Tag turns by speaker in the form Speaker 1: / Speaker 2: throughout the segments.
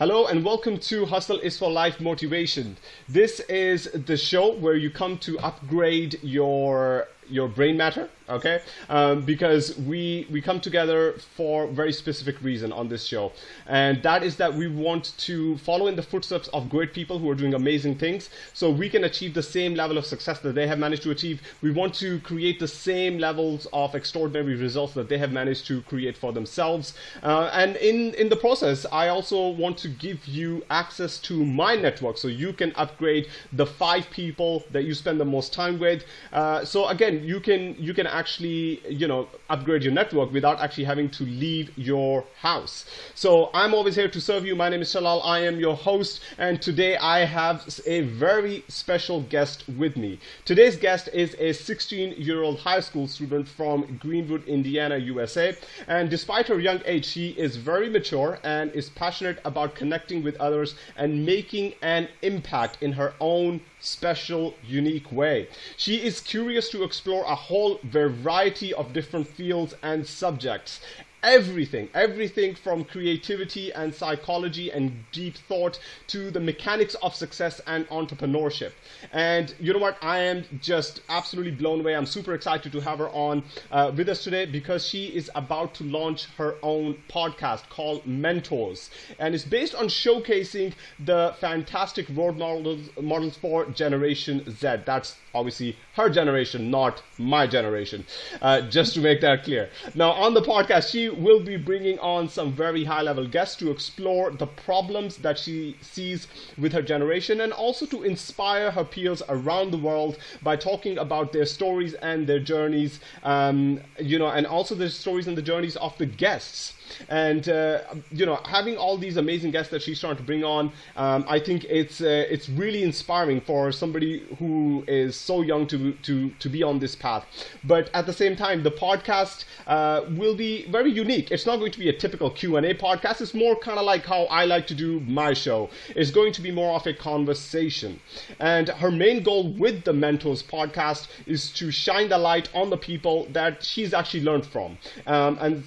Speaker 1: Hello and welcome to Hustle is for Life Motivation. This is the show where you come to upgrade your your brain matter okay? Um, because we we come together for very specific reason on this show. And that is that we want to follow in the footsteps of great people who are doing amazing things so we can achieve the same level of success that they have managed to achieve. We want to create the same levels of extraordinary results that they have managed to create for themselves. Uh, and in in the process i also want to give you access to my network so you can upgrade the five people that you spend the most time with. Uh, so again you can you can actually you know upgrade your network without actually having to leave your house. So i'm always here to serve you. My name is shalal. I am your host. And today i have a very special guest with me. Today's guest is a 16 year old high school student from greenwood indiana usa and despite her young age she is very mature and is passionate about connecting with others and making an impact in her own special, unique way. She is curious to explore a whole variety of different fields and subjects everything, everything from creativity and psychology and deep thought to the mechanics of success and entrepreneurship. And you know what? I am just absolutely blown away. I'm super excited to have her on uh, with us today because she is about to launch her own podcast called Mentors. And it's based on showcasing the fantastic role models, models for Generation Z. That's obviously her generation, not my generation, uh, just to make that clear. Now, on the podcast, she will be bringing on some very high level guests to explore the problems that she sees with her generation and also to inspire her peers around the world by talking about their stories and their journeys, um, you know, and also the stories and the journeys of the guests. And uh, you know, having all these amazing guests that she's trying to bring on, um, I think it's uh, it's really inspiring for somebody who is so young to to to be on this path. But at the same time, the podcast uh, will be very unique. It's not going to be a typical Q and A podcast. It's more kind of like how I like to do my show. It's going to be more of a conversation. And her main goal with the Mentors podcast is to shine the light on the people that she's actually learned from. Um, and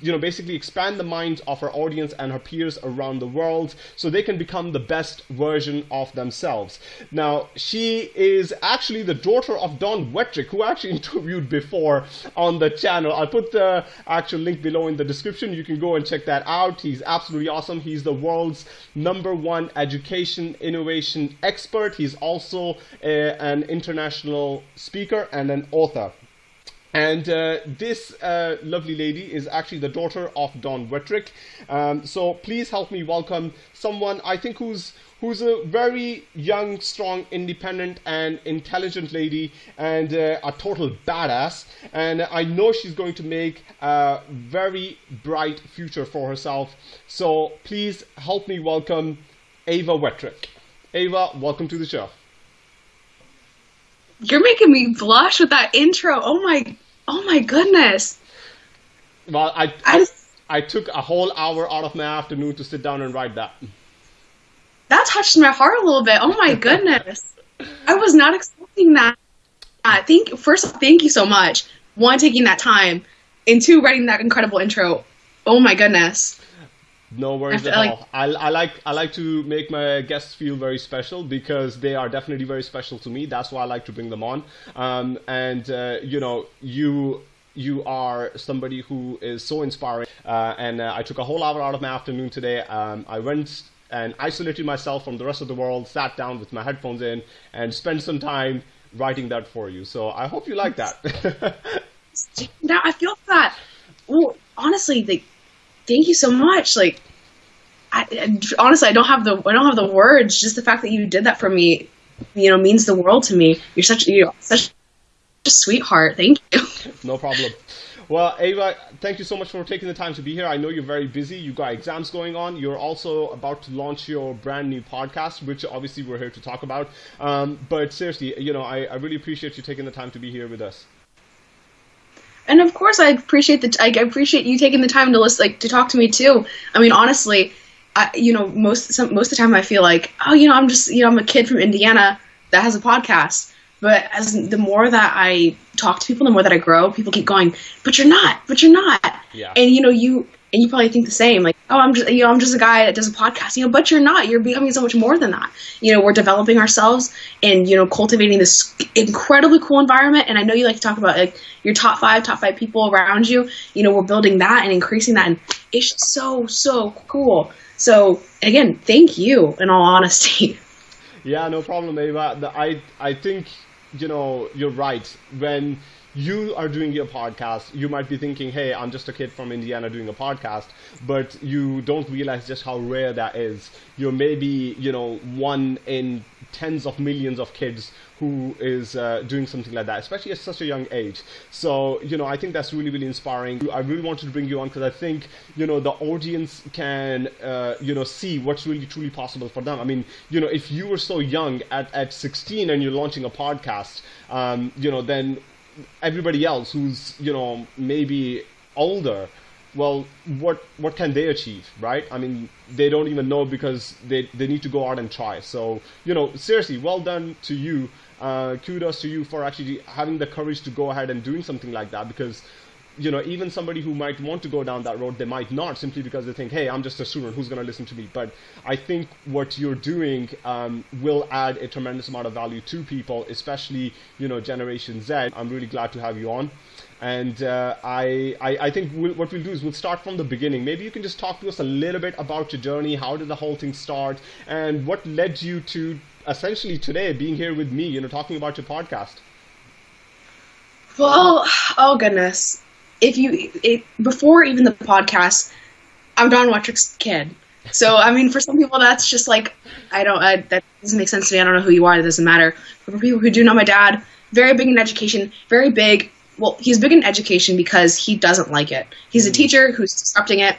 Speaker 1: you know basically expand the minds of her audience and her peers around the world so they can become the best version of themselves. Now she is actually the daughter of don wettrick who I actually interviewed before on the channel. I'll put the actual link below in the description. You can go and check that out. He's absolutely awesome. He's the world's number one education innovation expert. He's also a, an international speaker and an author and uh, this uh, lovely lady is actually the daughter of Don Wettrick. Um, so please help me welcome someone I think who's who's a very young, strong, independent, and intelligent lady, and uh, a total badass. And I know she's going to make a very bright future for herself. So please help me welcome Ava Wettrick. Ava, welcome to the show.
Speaker 2: You're making me blush with that intro. Oh my, oh my goodness.
Speaker 1: Well, I, I, I took a whole hour out of my afternoon to sit down and write that.
Speaker 2: That touched my heart a little bit. Oh my goodness. I was not expecting that. Uh, thank first, thank you so much. One, taking that time, and two, writing that incredible intro. Oh my goodness.
Speaker 1: No worries at like, all. I, I like I like to make my guests feel very special because they are definitely very special to me. That's why I like to bring them on. Um, and uh, you know, you you are somebody who is so inspiring. Uh, and uh, I took a whole hour out of my afternoon today. Um, I went and isolated myself from the rest of the world, sat down with my headphones in, and spent some time writing that for you. So I hope you like that.
Speaker 2: now I feel that. Well, honestly, the thank you so much. Like, I, honestly, I don't have the I don't have the words. Just the fact that you did that for me, you know, means the world to me. You're such you're such a sweetheart. Thank you.
Speaker 1: No problem. Well, Ava, thank you so much for taking the time to be here. I know you're very busy. You got exams going on. You're also about to launch your brand new podcast, which obviously we're here to talk about. Um, but seriously, you know, I, I really appreciate you taking the time to be here with us
Speaker 2: and of course, I appreciate the I appreciate you taking the time to listen, like to talk to me too. I mean, honestly, I, you know, most some, most of the time I feel like, oh, you know, I'm just you know I'm a kid from Indiana that has a podcast. But as the more that I talk to people, the more that I grow, people keep going, but you're not, but you're not.
Speaker 1: Yeah.
Speaker 2: And you know, you and you probably think the same like oh i'm just you know i'm just a guy that does a podcast you know but you're not you're becoming so much more than that. You know we're developing ourselves and you know cultivating this incredibly cool environment and i know you like to talk about like your top five top five people around you. You know we're building that and increasing that and it's so so cool. So again thank you in all honesty.
Speaker 1: Yeah no problem ava. I i think you know you're right. When you are doing your podcast, you might be thinking, hey, I'm just a kid from Indiana doing a podcast, but you don't realize just how rare that is. You're maybe, you know, one in tens of millions of kids who is uh, doing something like that, especially at such a young age. So, you know, I think that's really, really inspiring. I really wanted to bring you on because I think, you know, the audience can, uh, you know, see what's really, truly possible for them. I mean, you know, if you were so young at, at 16 and you're launching a podcast, um, you know, then everybody else who's you know maybe older well what what can they achieve right? I mean they don't even know because they they need to go out and try. So you know seriously well done to you. Uh, kudos to you for actually having the courage to go ahead and doing something like that because you know, even somebody who might want to go down that road, they might not simply because they think, hey, I'm just a student, who's going to listen to me? But I think what you're doing um, will add a tremendous amount of value to people, especially, you know, Generation Z. I'm really glad to have you on. And uh, I, I, I, think we'll, what we'll do is we'll start from the beginning. Maybe you can just talk to us a little bit about your journey. How did the whole thing start? And what led you to essentially today being here with me, you know, talking about your podcast?
Speaker 2: Well, oh goodness if you it, before even the podcast, I'm Don Wettrick's kid. So I mean, for some people, that's just like I don't I, that doesn't make sense to me. I don't know who you are. That doesn't matter. But for people who do know my dad, very big in education, very big. Well, he's big in education because he doesn't like it. He's a mm. teacher who's disrupting it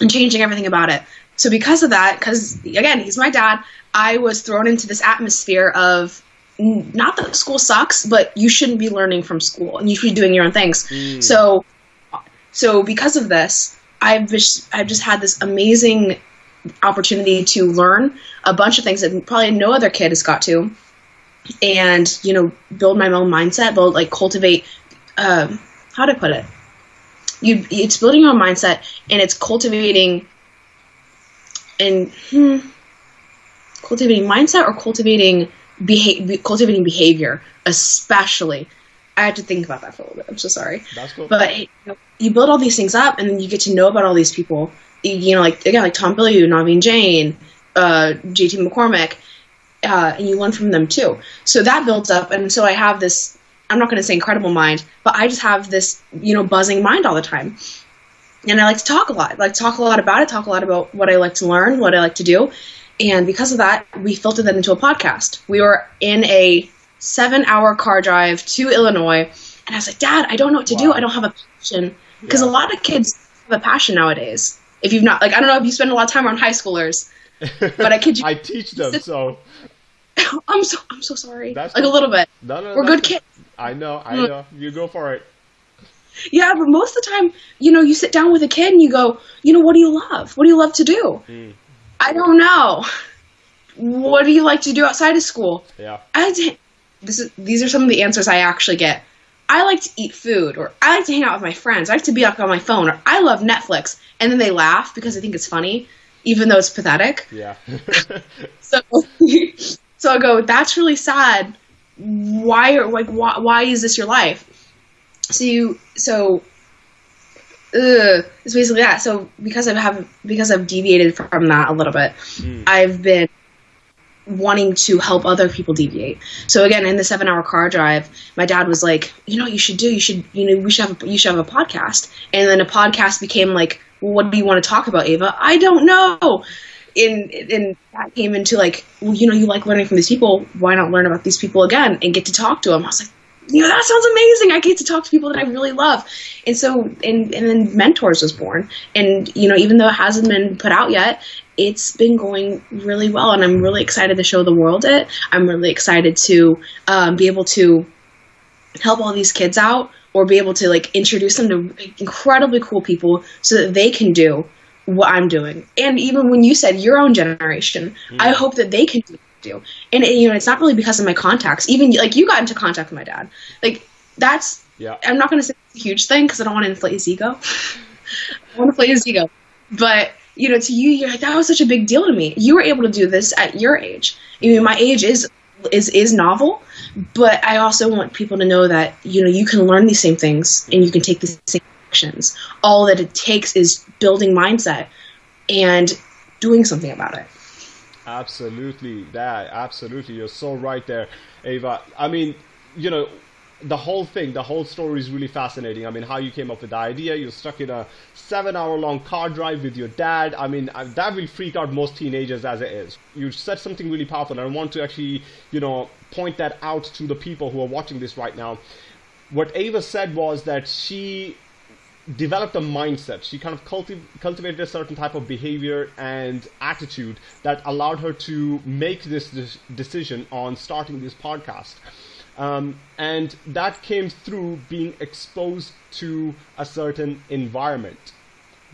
Speaker 2: and changing everything about it. So because of that, because again, he's my dad, I was thrown into this atmosphere of not that school sucks, but you shouldn't be learning from school and you should be doing your own things. Mm. So, so because of this, I've just I've just had this amazing opportunity to learn a bunch of things that probably no other kid has got to, and you know, build my own mindset, build like cultivate. Um, how to put it? You it's building your own mindset and it's cultivating. And hmm, cultivating mindset or cultivating beha- cultivating behavior, especially. I had to think about that for a little bit. I'm so sorry.
Speaker 1: That's cool.
Speaker 2: But you, know, you build all these things up, and then you get to know about all these people. You know, like again, like Tom Bilyeu, Naveen Jain, uh, J.T. McCormick, uh, and you learn from them too. So that builds up, and so I have this. I'm not going to say incredible mind, but I just have this, you know, buzzing mind all the time. And I like to talk a lot. I like to talk a lot about it, talk a lot about what I like to learn, what I like to do. And because of that, we filtered that into a podcast. We were in a seven hour car drive to Illinois. And I was like, Dad, I don't know what to wow. do. I don't have a passion. Because yeah. a lot of kids have a passion nowadays. If you've not, like, I don't know if you spend a lot of time around high schoolers, but I kid you.
Speaker 1: I teach them, so.
Speaker 2: I'm so I'm so sorry. That's like a little bit. No, no, We're good kids.
Speaker 1: I know, I mm. know. You go for it.
Speaker 2: Yeah, but most of the time, you know, you sit down with a kid and you go, you know, what do you love? What do you love to do? Mm. I don't know. What do you like to do outside of school?
Speaker 1: Yeah.
Speaker 2: I this is these are some of the answers I actually get. I like to eat food, or I like to hang out with my friends. I like to be up on my phone, or I love Netflix. And then they laugh because I think it's funny, even though it's pathetic.
Speaker 1: Yeah.
Speaker 2: so, so I go, that's really sad. Why, are like, why, why is this your life? So you, so ugh, it's basically that. So because I have because I've deviated from that a little bit, mm. I've been wanting to help other people deviate. So again, in the seven hour car drive, my dad was like, you know, you should do, you should, you know, we should have, a, you should have a podcast. And then a podcast became like, well, what do you want to talk about, Ava? I don't know. And, and that came into like, well, you know, you like learning from these people. Why not learn about these people again and get to talk to them? I was like, you know, that sounds amazing. I get to talk to people that I really love. And so, and, and then Mentors was born. And, you know, even though it hasn't been put out yet, it's been going really well. And I'm really excited to show the world it. I'm really excited to um, be able to help all these kids out or be able to like introduce them to incredibly cool people so that they can do what I'm doing. And even when you said your own generation, mm. I hope that they can do do. And it, you know, it's not really because of my contacts. Even like you got into contact with my dad. Like that's.
Speaker 1: Yeah.
Speaker 2: I'm not going to say it's a huge thing because I don't want to inflate his ego. I want to play his ego. But you know, to you, you're like that was such a big deal to me. You were able to do this at your age. I mean, my age is is is novel, but I also want people to know that you know you can learn these same things and you can take these same actions. All that it takes is building mindset and doing something about it.
Speaker 1: Absolutely, that absolutely. You're so right there, Ava. I mean, you know, the whole thing, the whole story is really fascinating. I mean, how you came up with the idea. You're stuck in a seven-hour-long car drive with your dad. I mean, uh, that will freak out most teenagers as it is. You said something really powerful, and I want to actually, you know, point that out to the people who are watching this right now. What Ava said was that she developed a mindset. She kind of culti- cultivated a certain type of behavior and attitude that allowed her to make this de- decision on starting this podcast. Um, and that came through being exposed to a certain environment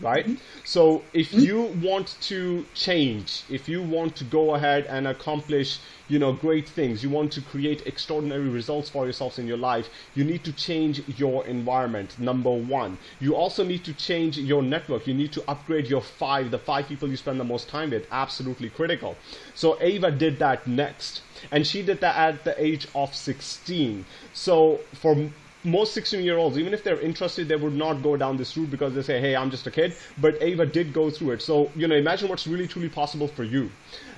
Speaker 1: right? Mm-hmm. So if mm-hmm. you want to change, if you want to go ahead and accomplish, you know, great things, you want to create extraordinary results for yourselves in your life, you need to change your environment. Number one, you also need to change your network. You need to upgrade your five, the five people you spend the most time with. Absolutely critical. So Ava did that next, and she did that at the age of 16. So for most 16 year olds, even if they're interested, they would not go down this route because they say, hey, I'm just a kid. But Ava did go through it. So, you know, imagine what's really truly possible for you.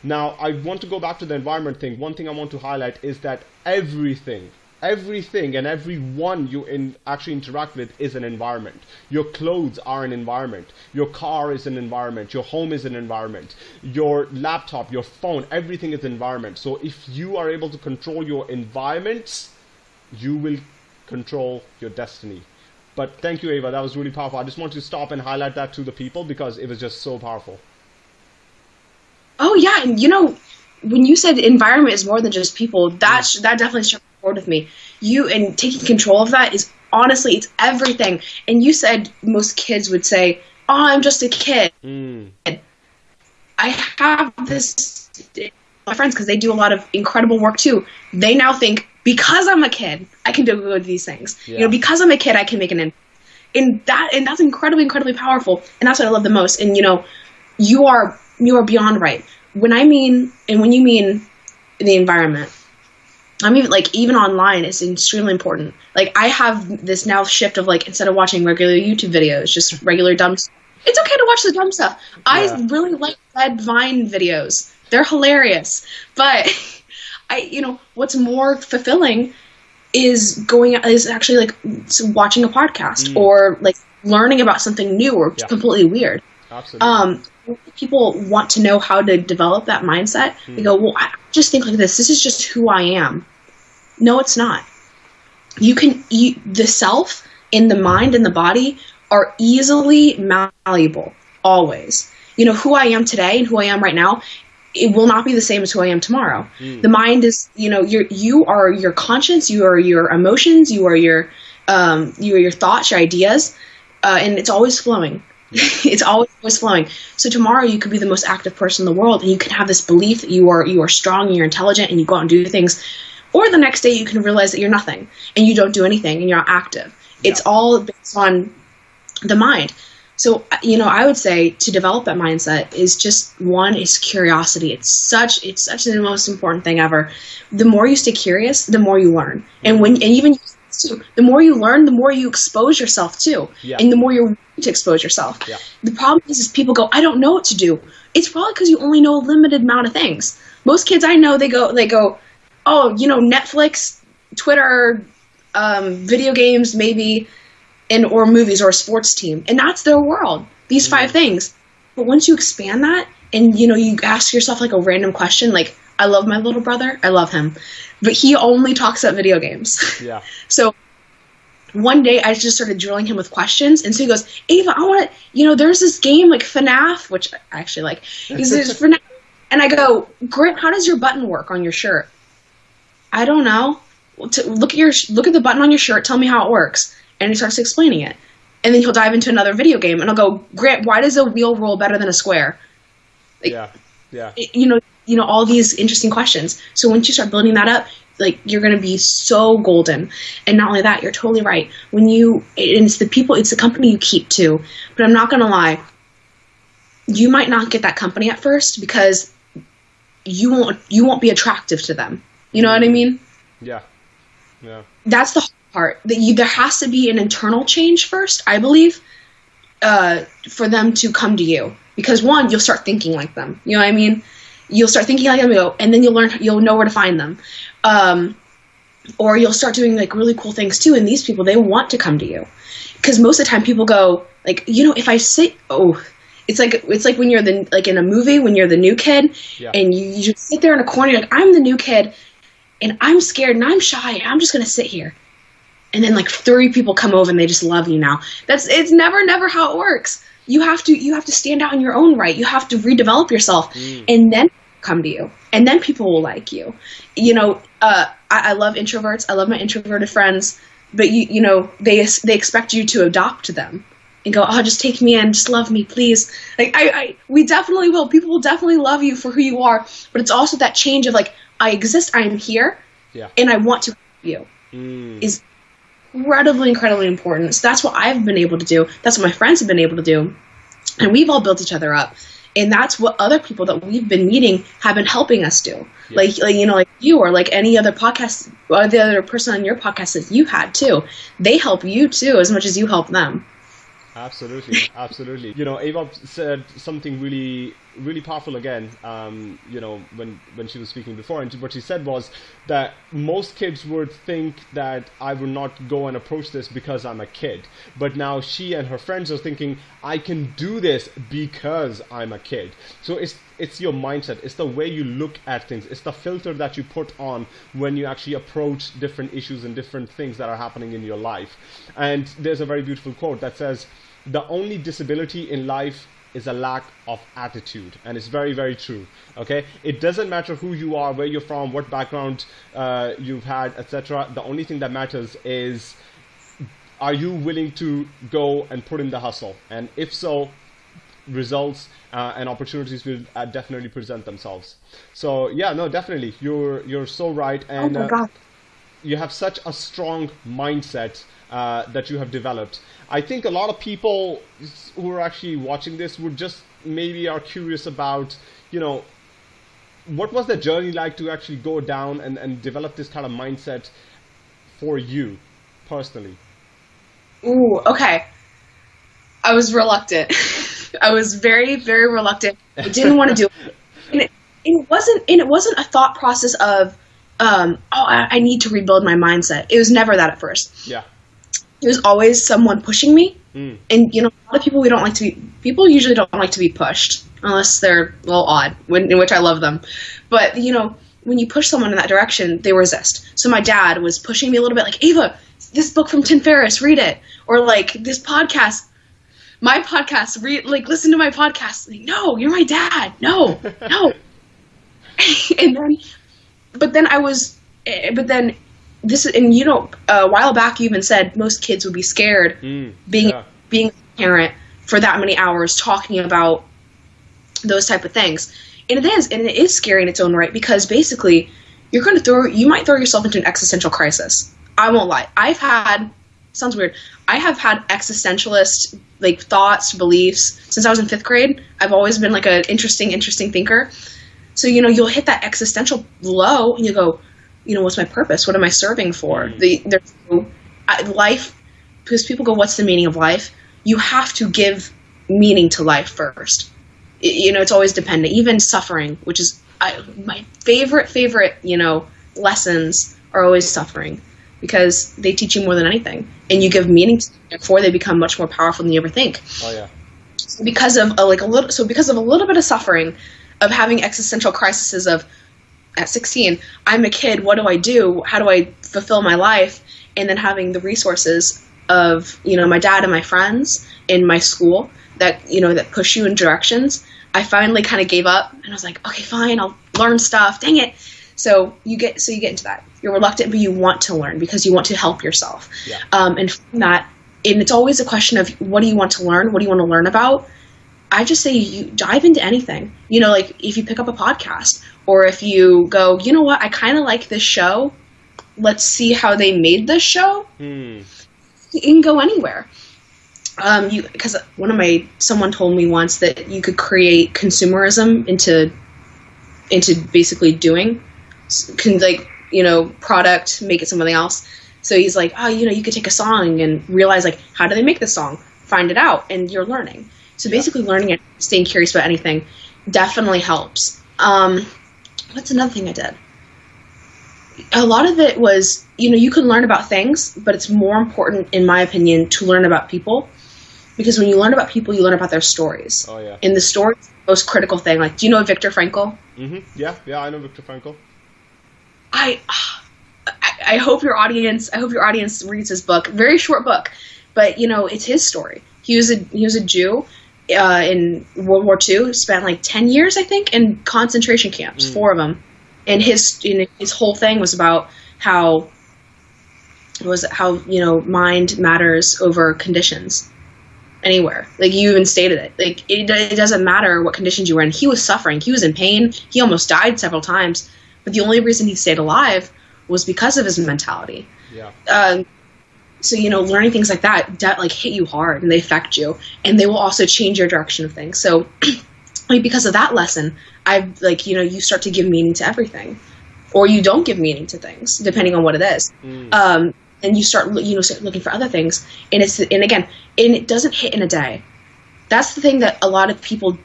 Speaker 1: Now, I want to go back to the environment thing. One thing I want to highlight is that everything, everything and everyone you in, actually interact with is an environment. Your clothes are an environment. Your car is an environment. Your home is an environment. Your laptop, your phone, everything is environment. So if you are able to control your environments, you will control your destiny. But thank you, Ava. That was really powerful. I just wanted to stop and highlight that to the people because it was just so powerful.
Speaker 2: Oh yeah, and you know, when you said environment is more than just people, that mm. that definitely struck a chord with me. You and taking control of that is honestly it's everything. And you said most kids would say, "Oh, I'm just a kid." Mm. I have this my friends because they do a lot of incredible work too. They now think because I'm a kid, I can do these things. Yeah. You know, because I'm a kid, I can make an impact. And that and that's incredibly, incredibly powerful. And that's what I love the most. And you know, you are you are beyond right. When I mean and when you mean the environment, I mean like even online it's extremely important. Like I have this now shift of like instead of watching regular YouTube videos, just regular dumb it's okay to watch the dumb stuff. Yeah. I really like Red Vine videos. They're hilarious. But I, you know, what's more fulfilling is going is actually like watching a podcast mm. or like learning about something new or yeah. completely weird.
Speaker 1: Absolutely.
Speaker 2: Um, people want to know how to develop that mindset. Mm. They go, well, I just think like this. This is just who I am. No, it's not. You can you, the self in the mind and the body are easily malleable always. You know who I am today and who I am right now it will not be the same as who I am tomorrow. Mm. The mind is, you know, you you are your conscience, you are your emotions, you are your um, you are your thoughts, your ideas, uh, and it's always flowing. it's always always flowing. So tomorrow you could be the most active person in the world, and you can have this belief that you are you are strong and you're intelligent, and you go out and do things. Or the next day you can realize that you're nothing and you don't do anything and you're not active. Yeah. It's all based on the mind. So, you know, I would say to develop that mindset is just one is curiosity. It's such it's such the most important thing ever. The more you stay curious, the more you learn. And when and even the more you learn, the more you expose yourself to, yeah. and the more you're to expose yourself.
Speaker 1: Yeah.
Speaker 2: The problem is, is people go, I don't know what to do. It's probably because you only know a limited amount of things. Most kids I know, they go, they go, oh, you know, Netflix, Twitter, um, video games, maybe and or movies or a sports team and that's their world these five mm. things but once you expand that and you know you ask yourself like a random question like i love my little brother i love him but he only talks about video games
Speaker 1: yeah
Speaker 2: so one day I just started drilling him with questions, and so he goes, "Ava, I want to, you know, there's this game like FNAF, which I actually like. He says FNAF, and I go, Grant, how does your button work on your shirt? I don't know. Look at your look at the button on your shirt. Tell me how it works and he starts explaining it. And then he'll dive into another video game and I'll go, Grant, why does a wheel roll better than a square?
Speaker 1: Like, yeah, yeah.
Speaker 2: You know, you know all these interesting questions. So once you start building that up, like you're going to be so golden and not only that you're totally right when you and it's the people it's the company you keep too but i'm not going to lie you might not get that company at first because you won't you won't be attractive to them you know what i mean
Speaker 1: Yeah. Yeah.
Speaker 2: that's the part. That you there has to be an internal change first i believe uh, for them to come to you. Because one you'll start thinking like them. You know what i mean? You'll start thinking like them go and then you'll learn you'll know where to find them. Um, or you'll start doing like really cool things too and these people they want to come to you. Because most of the time people go like you know if i sit oh it's like it's like when you're the like in a movie when you're the new kid
Speaker 1: Yeah.
Speaker 2: and you, you just sit there in a corner you're like i'm the new kid and i'm scared and i'm shy and i'm just gonna sit here and then like three people come over and they just love you now. That's it's never never how it works. You have to you have to stand out in your own right. You have to redevelop yourself. And then come to you. And then people will like you. You know uh, I, I love introverts. I love my introverted friends. But you you know they they expect you to adopt them and go oh just take me in. Just love me please. Like I, I we definitely will. People will definitely love you for who you are. But it's also that change of like i exist. I am here.
Speaker 1: Yeah.
Speaker 2: and i want to you.
Speaker 1: Mm.
Speaker 2: is incredibly, incredibly important. So that's what I've been able to do. That's what my friends have been able to do. And we've all built each other up. And that's what other people that we've been meeting have been helping us do. Like, like, you know, like you or like any other podcast, or the other person on your podcast that you had too. They help you too as much as you help them.
Speaker 1: Absolutely, absolutely. You know, Ava said something really, really powerful again. Um, you know, when when she was speaking before, and what she said was that most kids would think that I would not go and approach this because I'm a kid, but now she and her friends are thinking I can do this because I'm a kid. So it's it's your mindset, it's the way you look at things, it's the filter that you put on when you actually approach different issues and different things that are happening in your life. And there's a very beautiful quote that says, "The only disability in life is a lack of attitude," and it's very, very true. Okay, it doesn't matter who you are, where you're from, what background uh, you've had, etc. The only thing that matters is are you willing to go and put in the hustle? And if so, results uh, and opportunities will uh, definitely present themselves. So yeah, no, definitely, you're you're so right,
Speaker 2: Oh
Speaker 1: and
Speaker 2: my
Speaker 1: uh,
Speaker 2: god.
Speaker 1: You have such a strong mindset uh, that you have developed. I think a lot of people who are actually watching this would just maybe are curious about, you know, what was the journey like to actually go down and, and develop this kind of mindset for you personally?
Speaker 2: Ooh, okay. I was reluctant. I was very, very reluctant. I didn't want to do it. And it, it wasn't and it wasn't a thought process of um, oh, I, I need to rebuild my mindset. It was never that at first.
Speaker 1: Yeah.
Speaker 2: It was always someone pushing me.
Speaker 1: Mm.
Speaker 2: And you know, a lot of people we don't like to be people usually don't like to be pushed unless they're a little odd, when, in which I love them. But you know, when you push someone in that direction, they resist. So my dad was pushing me a little bit, like Ava, this book from Tim Ferriss, read it, or like this podcast, my podcast, read like listen to my podcast. Like, no, you're my dad. No, no. and then, but then I was, eh, but then this and you know, a while back you even said most kids would be scared
Speaker 1: Mm.
Speaker 2: being
Speaker 1: Yeah.
Speaker 2: being a parent for that many hours talking about those type of things. And it is and it is scary in its own right because basically you're going to throw you might throw yourself into an existential crisis. I won't lie. I've had sounds weird. I have had existentialist like thoughts beliefs since i was in fifth grade. I've always been like an interesting interesting thinker so you know you'll hit that existential low and you go you know what's my purpose? What am i serving for? Mm-hmm. The there's no, life because people go what's the meaning of life? You have to give meaning to life first. I- you know it's always dependent. Even suffering which is I, my favorite favorite you know lessons are always suffering because they teach you more than anything. And you give meaning to them before they become much more powerful than you ever think.
Speaker 1: Oh yeah.
Speaker 2: because of a, like a little so because of a little bit of suffering of having existential crises of at 16 i'm a kid what do i do? How do i fulfill my life? And then having the resources of you know my dad and my friends in my school that you know that push you in directions. I finally kind of gave up and i was like okay fine i'll learn stuff dang it. So you get so you get into that. You're reluctant but you want to learn because you want to help yourself.
Speaker 1: Yeah.
Speaker 2: um, and from that and it's always a question of what do you want to learn? What do you want to learn about I just say you dive into anything. You know, like if you pick up a podcast or if you go, you know what, I kind of like this show. let's see how they made this show.
Speaker 1: Hmm.
Speaker 2: You can go anywhere. Um, you because one of my someone told me once that you could create consumerism into into basically doing can like you know product make it something else. So he's like, oh, you know, you could take a song and realize like how do they make this song? Find it out, and you're learning. So
Speaker 1: Yeah.
Speaker 2: basically, learning and staying curious about anything definitely helps. Um, what's another thing I did? A lot of it was, you know, you can learn about things, but it's more important, in my opinion, to learn about people. Because when you learn about people, you learn about their stories.
Speaker 1: Oh yeah.
Speaker 2: And the story is the most critical thing. Like, do you know Viktor Frankl?
Speaker 1: hmm Yeah, yeah, I know Viktor Frankl.
Speaker 2: I, I I hope your audience I hope your audience reads his book. Very short book, but you know it's his story. He was a he was a Jew uh, in World War II. Spent like ten years, I think, in concentration camps,
Speaker 1: Mm.
Speaker 2: four of them, and his you know, his whole thing was about how was how you know mind matters over conditions anywhere. Like you even stated it. Like it, it doesn't matter what conditions you were in. He was suffering. He was in pain. He almost died several times. But the only reason he stayed alive was because of his mentality.
Speaker 1: Yeah.
Speaker 2: Um, so you know, learning things like that like hit you hard and they affect you, and they will also change your direction of things. So, like because of that lesson, I've like you know you start to give meaning to everything, or you don't give meaning to things depending on what it is
Speaker 1: Mm.
Speaker 2: um, and you start you know start looking for other things and it's and again and it doesn't hit in a day that's the thing that a lot of people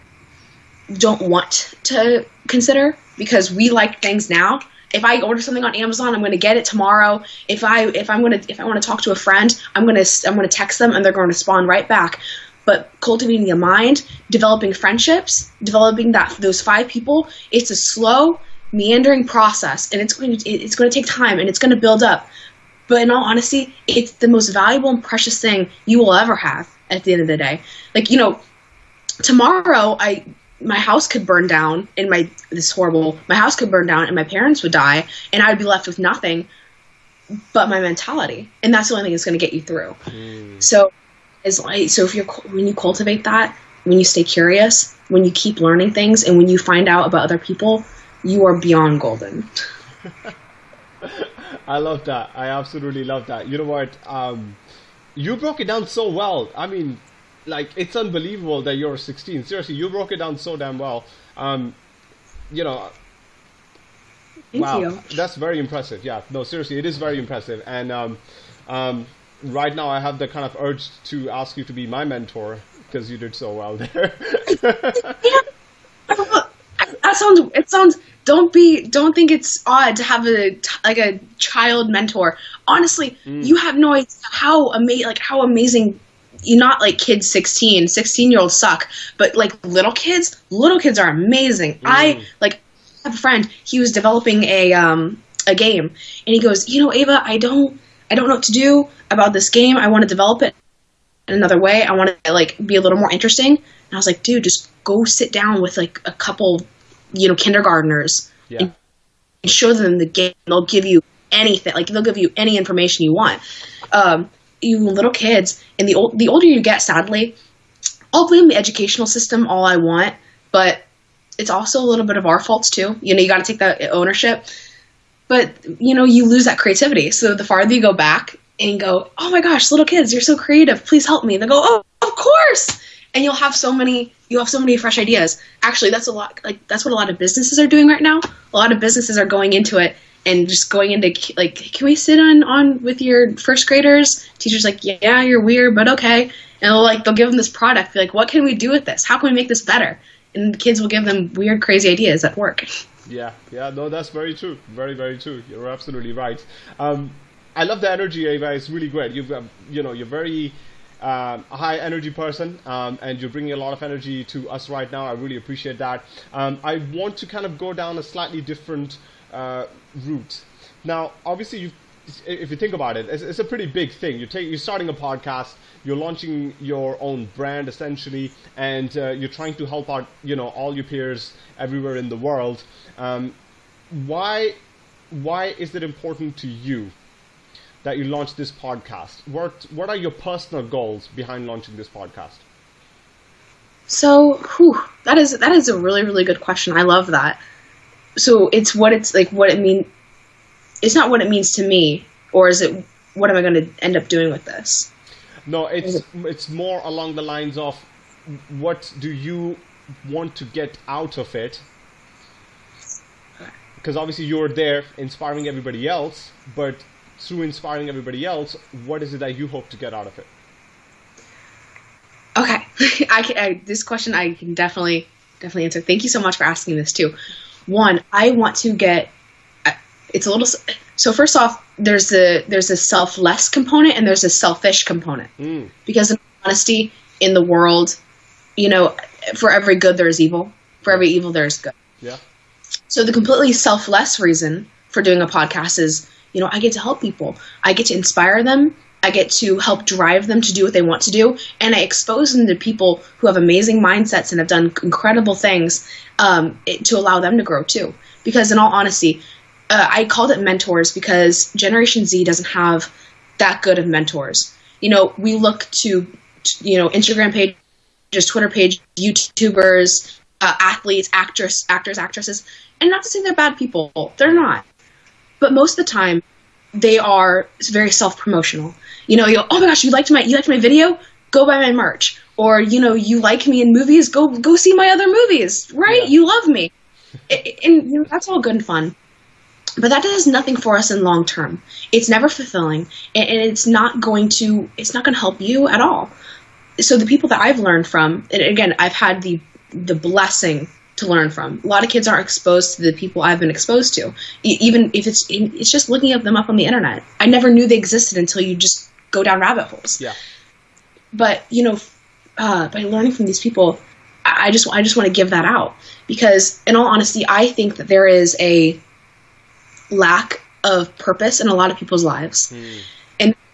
Speaker 2: don't want to consider because we like things now if i order something on amazon i'm going to get it tomorrow. If i if i'm going to if i want to talk to a friend i'm going to i'm going to text them and they're going to respond right back. But cultivating a mind developing friendships developing that those five people it's a slow meandering process and it's going to it's going to take time and it's going to build up. But in all honesty, it's the most valuable and precious thing you will ever have at the end of the day. Like, you know, tomorrow I my house could burn down and my this horrible. My house could burn down and my parents would die and I would be left with nothing but my mentality. And that's the only thing that's going to get you through.
Speaker 1: Mm.
Speaker 2: So is like so if you're when you cultivate that, when you stay curious, when you keep learning things and when you find out about other people, you are beyond golden.
Speaker 1: I love that. I absolutely love that. You know what? Um, you broke it down so well. I mean, like it's unbelievable that you're 16. Seriously, you broke it down so damn well. Um, you know,
Speaker 2: Thank
Speaker 1: wow,
Speaker 2: you.
Speaker 1: that's very impressive. Yeah, no, seriously, it is very impressive. And um, um, right now, I have the kind of urge to ask you to be my mentor because you did so well there.
Speaker 2: that sounds it sounds don't be don't think it's odd to have a like a child mentor honestly you have no idea how amazing like how amazing you're not like kids 16 16 year olds suck but like little kids little kids are amazing i like I have a friend he was developing a um a game and he goes you know ava i don't i don't know what to do about this game i want to develop it in another way. I want to like be a little more interesting. And I was like, dude, just go sit down with like a couple, you know, kindergartners
Speaker 1: yeah,
Speaker 2: and show them the game. They'll give you anything. Like they'll give you any information you want. Um, you little kids, and the old, the older you get, sadly, I'll blame the educational system all I want, but it's also a little bit of our faults too. You know, you got to take that ownership. But you know, you lose that creativity. So the farther you go back and go, oh my gosh, little kids, you're so creative. Please help me. They go, oh, of course. And you'll have so many, you'll have so many fresh ideas. Actually, that's a lot. Like that's what a lot of businesses are doing right now. A lot of businesses are going into it and just going into like, can we sit on on with your first graders? Teachers like, yeah, you're weird, but okay. And they'll like they'll give them this product. Like, what can we do with this? How can we make this better? And the kids will give them weird, crazy ideas at work.
Speaker 1: yeah, yeah. No, that's very true. Very, very true. You're absolutely right. Um, I love the energy, Ava. It's really great. You've, um, you know, you're very um, a high energy person, um, and you're bringing a lot of energy to us right now. I really appreciate that. Um, I want to kind of go down a slightly different uh, route. Now, obviously, you if you think about it, it's, it's a pretty big thing. You take, you're starting a podcast, you're launching your own brand essentially, and uh, you're trying to help out, you know, all your peers everywhere in the world. Um, why, why is it important to you that you launch this podcast? What, what are your personal goals behind launching this podcast?
Speaker 2: So, whew, that is that is a really really good question. I love that. So it's what it's like what it mean it's not what it means to me, or is it what am I going to end up doing with this?
Speaker 1: No, it's it's more along the lines of what do you want to get out of it? Because obviously you're there inspiring everybody else, but through inspiring everybody else, what is it that you hope to get out of it?
Speaker 2: Okay, I can. I, this question I can definitely definitely answer. Thank you so much for asking this too. One, I want to get. It's a little. So first off, there's a there's a selfless component and there's a selfish component
Speaker 1: Mm,
Speaker 2: because in honesty in the world, you know, for every good there is evil. For every evil there is good.
Speaker 1: yeah.
Speaker 2: So the completely selfless reason for doing a podcast is, you know, I get to help people. I get to inspire them. I get to help drive them to do what they want to do, and I expose them to people who have amazing mindsets and have done incredible things um, it, to allow them to grow too. Because in all honesty, uh, I called it mentors because Generation Z doesn't have that good of mentors. You know, we look to, you know, Instagram pages, Twitter page, YouTubers, uh, athletes, actors, actors, actresses, and not to say they're bad people. They're not. But most of the time, they are very self-promotional. You know, you oh my gosh, you liked my you liked my video? Go buy my merch. Or you know, you like me in movies? Go go see my other movies. Right?
Speaker 1: Yeah.
Speaker 2: You love me, and you know, that's all good and fun. But that does nothing for us in long term. It's never fulfilling, and, and it's not going to it's not going to help you at all. So the people that I've learned from, and again, I've had the the blessing to learn from. A lot of kids aren't exposed to the people I've been exposed to, E- even if it's it's just looking up them up on the internet. I never knew they existed until you just go down rabbit holes.
Speaker 1: Yeah.
Speaker 2: But you know, uh, by learning from these people, I just I just want to give that out because, in all honesty, I think that there is a lack of purpose in a lot of people's lives
Speaker 1: Mm,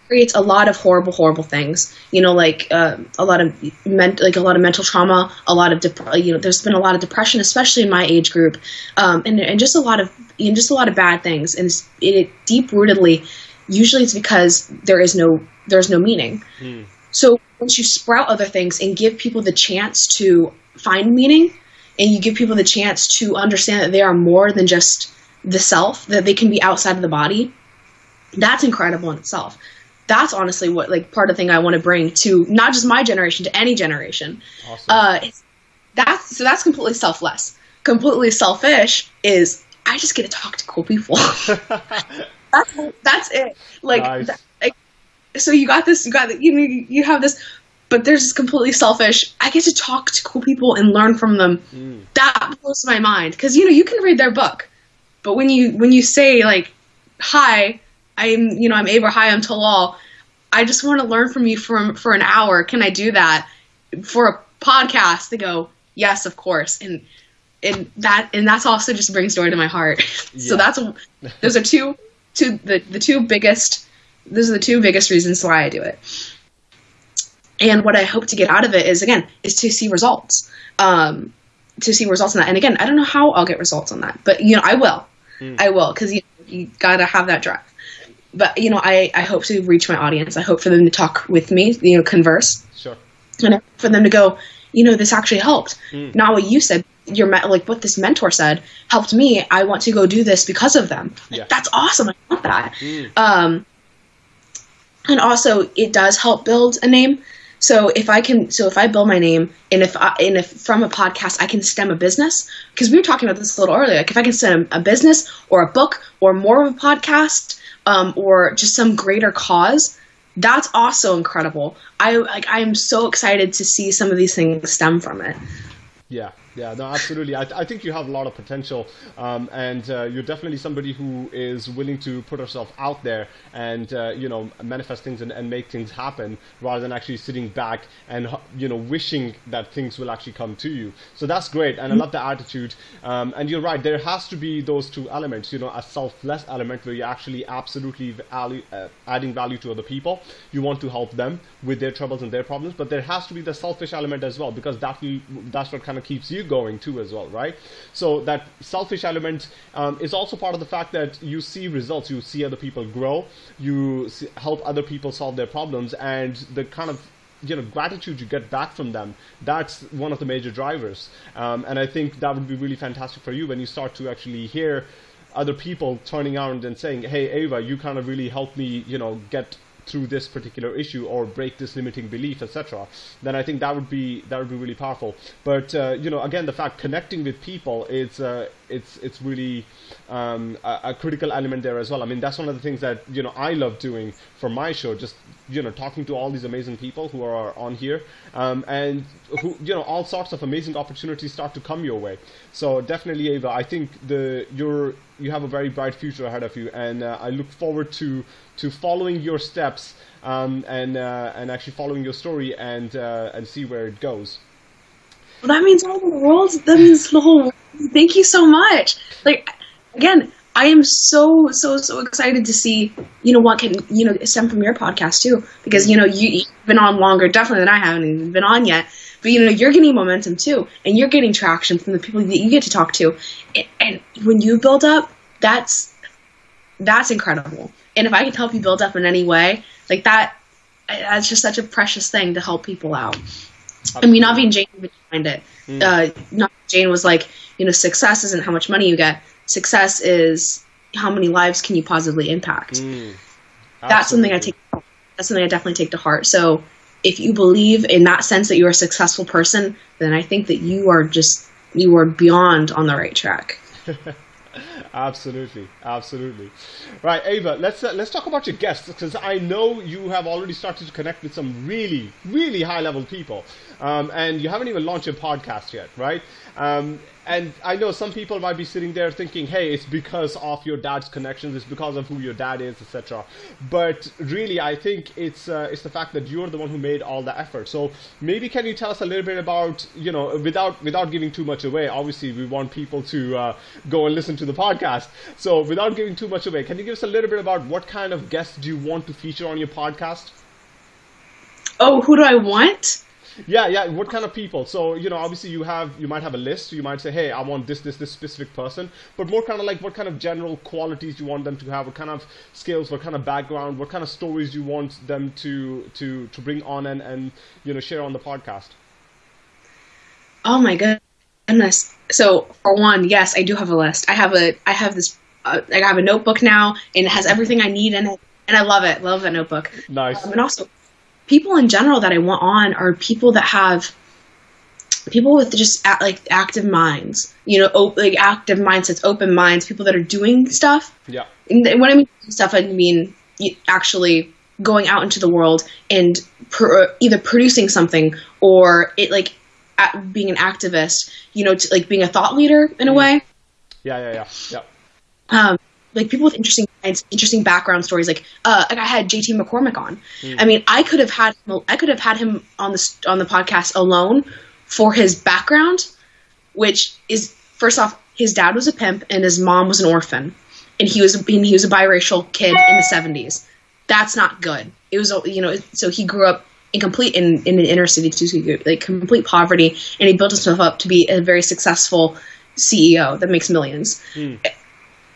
Speaker 2: creates a lot of horrible horrible things. You know like uh, a lot of ment- like a lot of mental trauma a lot of dep- you know there's been a lot of depression especially in my age group. Um, and, and just a lot of you know, just a lot of bad things. And it's, it deep rootedly usually it's because there is no there's no meaning.
Speaker 1: Mm,
Speaker 2: so once you sprout other things and give people the chance to find meaning and you give people the chance to understand that they are more than just the self that they can be outside of the body that's incredible in itself that's honestly what like part of the thing i want to bring to not just my generation to any generation.
Speaker 1: Awesome.
Speaker 2: uh that's so that's completely selfless. Completely selfish is i just get to talk to cool people. That's that's it. Like
Speaker 1: Nice.
Speaker 2: that- like, so you got this you got the, you know you have this but there's this completely selfish i get to talk to cool people and learn from them.
Speaker 1: Mm,
Speaker 2: that blows my mind. Because you know you can read their book but when you when you say like hi i'm you know i'm Ava, hi i'm talal. I just want to learn from you for for an hour. Can i do that? For a podcast They go yes of course. And and that and that's also just brings joy to my heart. So that's those are two two the, the two biggest those are the two biggest reasons why i do it. And what i hope to get out of it is again is to see results. Um to see results on that. And again i don't know how i'll get results on that but you know i will.
Speaker 1: Mm.
Speaker 2: i will because you, you gotta have that drive but you know I, I hope to reach my audience i hope for them to talk with me you know converse
Speaker 1: sure.
Speaker 2: and for them to go, you know, this actually helped.
Speaker 1: Mm.
Speaker 2: Not what you said, your like what this mentor said helped me. I want to go do this because of them. Like,
Speaker 1: Yeah.
Speaker 2: That's awesome. I want that.
Speaker 1: Mm,
Speaker 2: Um, and also, it does help build a name. So if I can, so if I build my name, and if I, and if from a podcast I can stem a business, because we were talking about this a little earlier, like if I can stem a business or a book or more of a podcast, um, or just some greater cause, that's also incredible. I like I am so excited to see some of these things stem from it.
Speaker 1: Yeah, yeah, no, absolutely. I, I think you have a lot of potential, um, and uh, you're definitely somebody who is willing to put herself out there and uh, you know manifest things and, and make things happen rather than actually sitting back and you know wishing that things will actually come to you. So that's great, and I love the attitude. Um, and you're right, there has to be those two elements. You know, a selfless element where you're actually absolutely value, uh, adding value to other people. You want to help them with their troubles and their problems, but there has to be the selfish element as well because that that's what kind of keeps you going too as well, right? So that selfish element um, is also part of the fact that you see results, you see other people grow, you see, help other people solve their problems, and the kind of you know gratitude you get back from them that's one of the major drivers um, and i think that would be really fantastic for you when you start to actually hear other people turning around and saying, "Hey, Ava, you kind of really helped me, you know, get through this particular issue or break this limiting belief, etc., then I think that would be that would be really powerful. But uh, you know, again, the fact connecting with people is uh, it's it's really um, a, a, critical element there as well. I mean, that's one of the things that you know I love doing for my show, just you know talking to all these amazing people who are on here, um, and who you know all sorts of amazing opportunities start to come your way. So definitely, Ava, I think the you're you have a very bright future ahead of you, and uh, I look forward to to following your steps um, and uh, and actually following your story and uh, and see where it goes.
Speaker 2: Well, that means all the world. That means the whole. World. Thank you so much. Like again, I am so so so excited to see you know what can you know stem from your podcast too. Because you know you, have been on longer definitely than I haven't even been on yet. But you know you're getting momentum too. And you're getting traction from the people that you get to talk to. And, and when you build up that's that's incredible. And if I can help you build up in any way like that that's just such a precious thing to help people out. I mean Naveen Jain behind it. Mm. uh, Jane was like you know success isn't how much money you get success is how many lives can you positively impact. Mm, that's something I take. That's something I definitely take to heart. So if you believe in that sense that you're a successful person, then I think that you are just you are beyond on the right track.
Speaker 1: absolutely, absolutely. Right, Ava, let's uh, let's talk about your guests because I know you have already started to connect with some really, really high level people, um, and you haven't even launched your podcast yet, right? Um, and I know some people might be sitting there thinking, "Hey, it's because of your dad's connections. It's because of who your dad is, etc." But really, I think it's uh, it's the fact that you're the one who made all the effort. So maybe can you tell us a little bit about you know without without giving too much away? Obviously, we want people to uh, go and listen to the podcast. So without giving too much away, can you give us a little bit about what kind of guests do you want to feature on your podcast?
Speaker 2: Oh, who do I want?
Speaker 1: Yeah, yeah. What kind of people? So you know, obviously you have you might have a list. So you might say, hey, I want this, this, this specific person. But more kind of like what kind of general qualities you want them to have? What kind of skills? What kind of background? What kind of stories you want them to to to bring on and and you know share on the podcast?
Speaker 2: Oh my goodness! So for one, yes, I do have a list. I have a I have this uh, I have a notebook now, and it has everything I need in it, and I love it. Love that notebook.
Speaker 1: Nice.
Speaker 2: Um, and also people in general that I want on are people that have people with just like active minds, you know, op- like active mindsets, open minds, people that are doing stuff.
Speaker 1: Yeah.
Speaker 2: And when I mean stuff, I mean actually going out into the world and pr- either producing something or it like being an activist, you know, to, like being a thought leader in a mm. way.
Speaker 1: Yeah, yeah, yeah, yeah.
Speaker 2: Um, like people with interesting interesting background stories. Like, uh, like I had JT McCormick on. Mm. I mean, I could have had I could have had him on the on the podcast alone for his background, which is first off, his dad was a pimp and his mom was an orphan, and he was and he was a biracial kid in the seventies. That's not good. It was you know so he grew up in complete in in an inner city too, like complete poverty, and he built himself up to be a very successful CEO that makes millions. Mm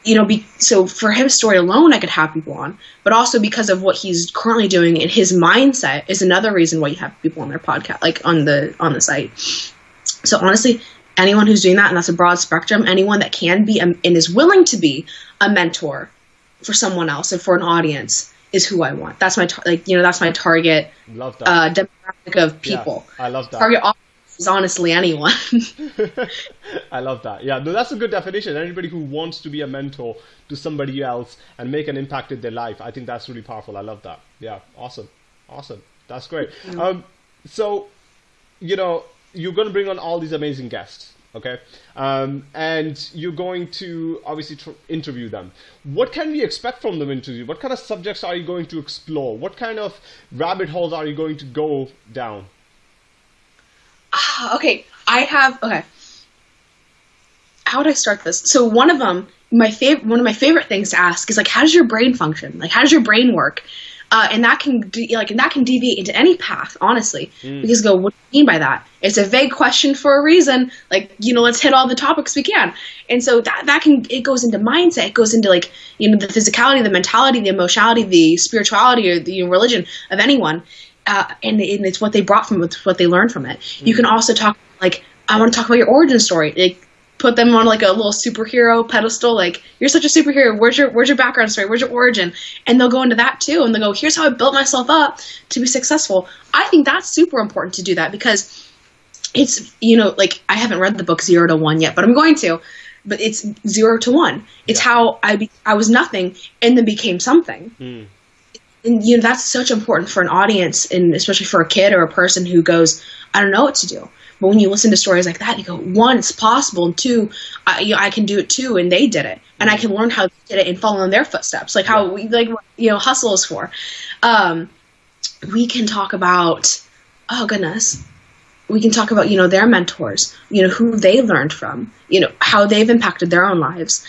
Speaker 2: you know, be, so for his story alone, I could have people on, but also because of what he's currently doing and his mindset is another reason why you have people on their podcast, like on the on the site. So honestly, anyone who's doing that, and that's a broad spectrum, anyone that can be and is willing to be a mentor for someone else and for an audience is who I want. That's my tar- like you know that's my target
Speaker 1: love that.
Speaker 2: Uh, demographic of people.
Speaker 1: Yeah, I love that.
Speaker 2: Target is honestly anyone.
Speaker 1: I love that. Yeah, no, that's a good definition. Anybody who wants to be a mentor to somebody else and make an impact in their life, I think that's really powerful. I love that. Yeah, awesome, awesome. That's great. Mm-hmm. Um, so, you know, you're going to bring on all these amazing guests okay um, and you're going to obviously tr- interview them what can we expect from them interview what kind of subjects are you going to explore what kind of rabbit holes are you going to go down
Speaker 2: Ah, okay. I have okay. How would I start this? So one of them, my favorite, one of my favorite things to ask is like, how does your brain function? Like, how does your brain work? Uh, and that can de- like and that can deviate into any path, honestly. Mm. Because go, what do you mean by that? It's a vague question for a reason. Like, you know, let's hit all the topics we can. And so that that can it goes into mindset. It goes into like you know the physicality, the mentality, the emotionality, the spirituality, or the you know, religion of anyone uh, and, and, it's what they brought from it, what they learned from it. Mm-hmm. You can also talk like I want to talk about your origin story. Like put them on like a little superhero pedestal. Like you're such a superhero. Where's your where's your background story? Where's your origin? And they'll go into that too, and they'll go, here's how I built myself up to be successful. I think that's super important to do that because it's you know like I haven't read the book Zero to One yet, but I'm going to. But it's zero to one. It's yeah. how I be, I was nothing and then became something. Mm. And you know that's such important for an audience, and especially for a kid or a person who goes, I don't know what to do. But when you listen to stories like that, you go, one, it's possible, and two, I, you know, I can do it too, and they did it, and I can learn how they did it and follow in their footsteps, like how like you know, hustle is for. Um, we can talk about, oh goodness, we can talk about you know their mentors, you know who they learned from, you know how they've impacted their own lives.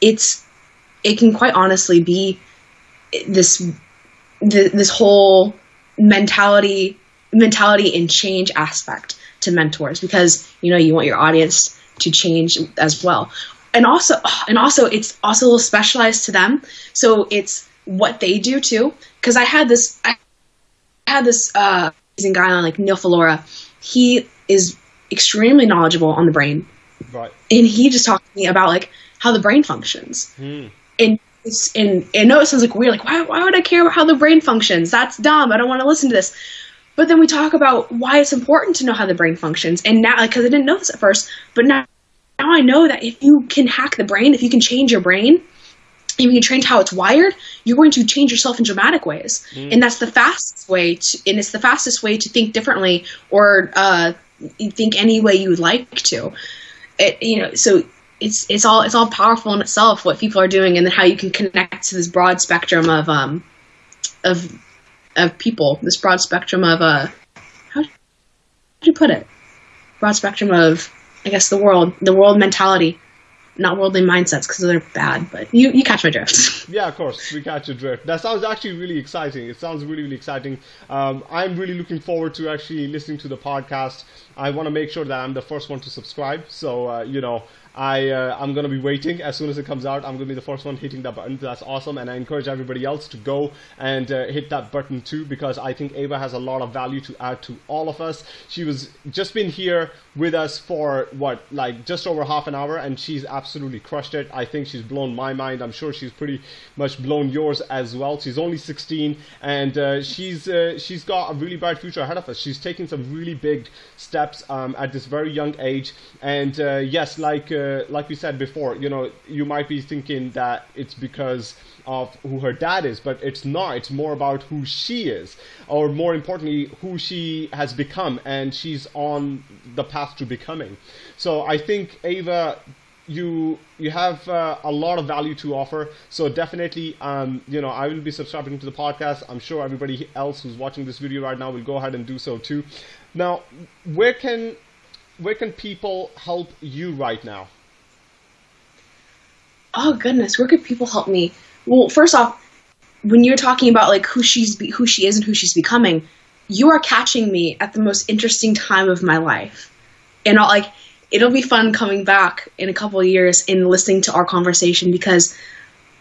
Speaker 2: It's it can quite honestly be this this whole mentality mentality and change aspect to mentors because you know you want your audience to change as well. And also and also it's also a little specialized to them. So it's what they do too. Because i had this i had this uh amazing guy on like neil falora he is extremely knowledgeable on the brain.
Speaker 1: Right.
Speaker 2: And he just talked to me about like how the brain functions. Hmm. and and I know it sounds like weird, like why why would I care about how the brain functions? That's dumb. I don't want to listen to this. But then we talk about why it's important to know how the brain functions. And now, because I didn't know this at first, but now, now I know that if you can hack the brain, if you can change your brain, if you can change how it's wired, you're going to change yourself in dramatic ways. Mm. And that's the fastest way to, and it's the fastest way to think differently or uh, think any way you would like to. It, you know, so it's it's all it's all powerful in itself what people are doing and then how you can connect to this broad spectrum of um of of people, this broad spectrum of uh, how do you put it? Broad spectrum of, I guess, the world, the world mentality, not worldly mindsets because they're bad. But you, you catch my drift.
Speaker 1: yeah, of course, we catch your drift. That sounds actually really exciting. It sounds really, really exciting. Um, I'm really looking forward to actually listening to the podcast. I want to make sure that I'm the first one to subscribe. So uh, you know. I uh, I'm gonna be waiting as soon as it comes out. I'm gonna be the first one hitting that button. That's awesome, and I encourage everybody else to go and uh, hit that button too because I think Ava has a lot of value to add to all of us. She was just been here with us for what like just over half an hour, and she's absolutely crushed it. I think she's blown my mind. I'm sure she's pretty much blown yours as well. She's only 16, and uh, she's uh, she's got a really bright future ahead of us. She's taking some really big steps um, at this very young age, and uh, yes, like uh, like we said before, you know, you might be thinking that it's because of who her dad is, but it's not. It's more about who she is, or more importantly, who she has become, and she's on the path to becoming. So I think Ava you you have uh, a lot of value to offer so definitely um, you know i will be subscribing to the podcast i'm sure everybody else who's watching this video right now will go ahead and do so too now where can where can people help you right now
Speaker 2: oh goodness, where could people help me? Well, first off, when you're talking about like who she's who she is and who she's becoming, you are catching me at the most interesting time of my life, and I'll, like it'll be fun coming back in a couple of years and listening to our conversation because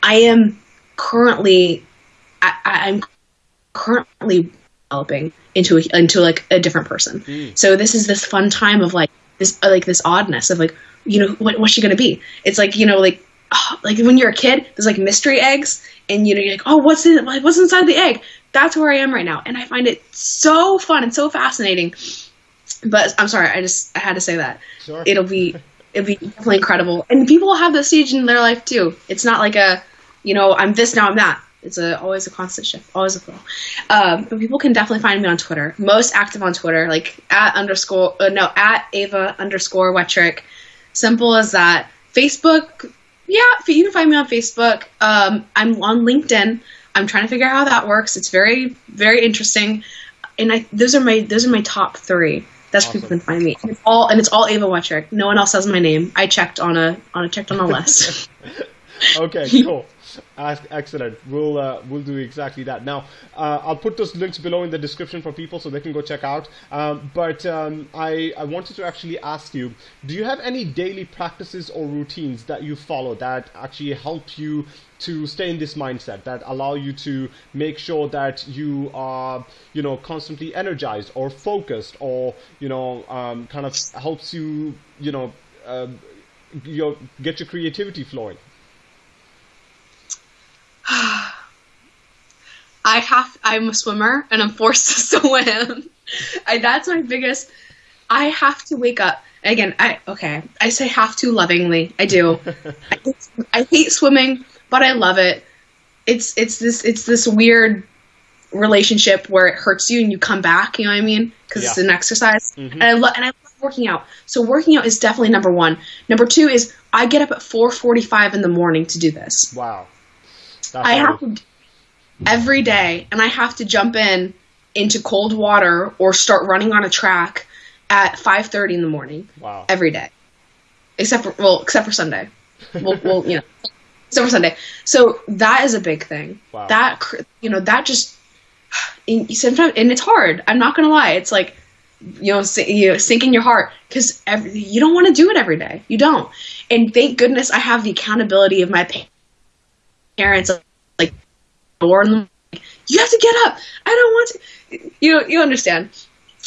Speaker 2: I am currently I, am currently developing into a, into like a different person. Mm. So this is this fun time of like this like this oddness of like you know what, what's she gonna be? It's like you know like oh, like when you're a kid, there's like mystery eggs, and you know you're like, oh, what's in like what's inside the egg? That's where I am right now, and I find it so fun and so fascinating. But I'm sorry, I just I had to say that. Sure. It'll be it'll be definitely incredible, and people will have this stage in their life too. It's not like a, you know, I'm this now I'm that. It's a always a constant shift, always a flow. Um, but people can definitely find me on Twitter. Most active on Twitter, like at underscore uh, no at Ava underscore Wetrick. Simple as that. Facebook, yeah, you can find me on Facebook. Um, I'm on LinkedIn. I'm trying to figure out how that works. It's very, very interesting. And I, those are my those are my top three. That's awesome. where people can find me. And it's all and it's all Ava Wettrick. No one else has my name. I checked on a on a checked on a list.
Speaker 1: okay, cool. Excellent. We'll uh, we'll do exactly that. Now, uh, I'll put those links below in the description for people so they can go check out. Um, but um, I I wanted to actually ask you: Do you have any daily practices or routines that you follow that actually help you to stay in this mindset that allow you to make sure that you are you know constantly energized or focused or you know um, kind of helps you you know uh, you know, get your creativity flowing?
Speaker 2: I have. I'm a swimmer, and I'm forced to swim. I, that's my biggest. I have to wake up again. I okay. I say have to lovingly. I do. I, I hate swimming, but I love it. It's it's this it's this weird relationship where it hurts you and you come back. You know what I mean? Because it's an exercise,
Speaker 1: Mhm.
Speaker 2: and I love and I love working out. So working out is definitely number one. Number two is I get up at 4:45 in the morning to do this.
Speaker 1: Wow. That's
Speaker 2: I have to every day, and I have to jump in into cold water or start running on a track at 5:30 in the morning
Speaker 1: Wow.
Speaker 2: every day, except for well, except for Sunday. Well, well you know, except for Sunday. So that is a big thing.
Speaker 1: Wow.
Speaker 2: That you know that just and sometimes and it's hard. I'm not gonna lie. It's like you know, you know sink in your heart because you don't want to do it every day. You don't. And thank goodness I have the accountability of my parents. Like, in the you have to get up. I don't want to. You know, you understand.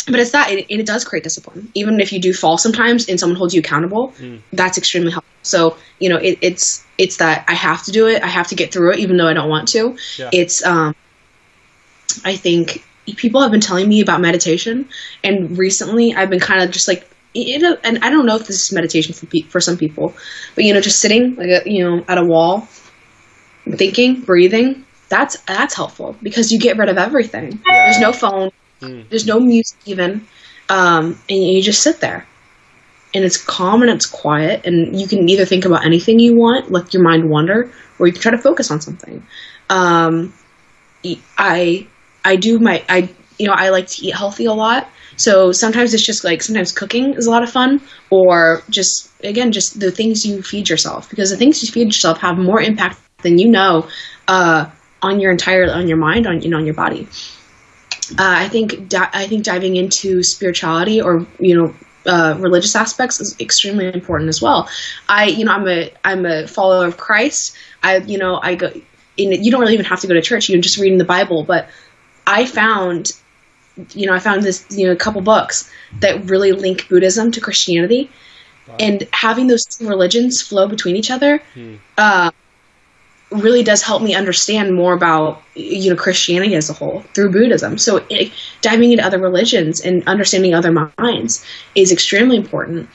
Speaker 2: But it's that, and it, and it does create discipline. Even if you do fall sometimes, and someone holds you accountable,
Speaker 1: Mm.
Speaker 2: that's extremely helpful. So you know, it, it's it's that I have to do it. I have to get through it, even though I don't want to.
Speaker 1: Yeah.
Speaker 2: It's um, I think people have been telling me about meditation, and recently I've been kind of just like, you know, and I don't know if this is meditation for pe- for some people, but you know, just sitting like a, you know at a wall, thinking, breathing. That's that's helpful because you get rid of everything. There's no phone.
Speaker 1: Mm.
Speaker 2: There's no music even, um, and you just sit there, and it's calm and it's quiet, and you can either think about anything you want, let your mind wander, or you can try to focus on something. Um, I do my I you know I like to eat healthy a lot. So sometimes it's just like sometimes cooking is a lot of fun, or just again just the things you feed yourself because the things you feed yourself have more impact than you know uh, on your entire on your mind on you know on your body. Uh, I think di- I think diving into spirituality or you know uh, religious aspects is extremely important as well. I you know I'm a I'm a follower of Christ. I you know I go. In, you don't really even have to go to church. You can just read in the Bible. But I found, you know, I found this you know a couple books that really link Buddhism to Christianity, and having those two religions flow between each other.
Speaker 1: Hmm.
Speaker 2: Uh, really does help me understand more about you know Christianity as a whole through Buddhism. So it, diving into other religions and understanding other minds is extremely important.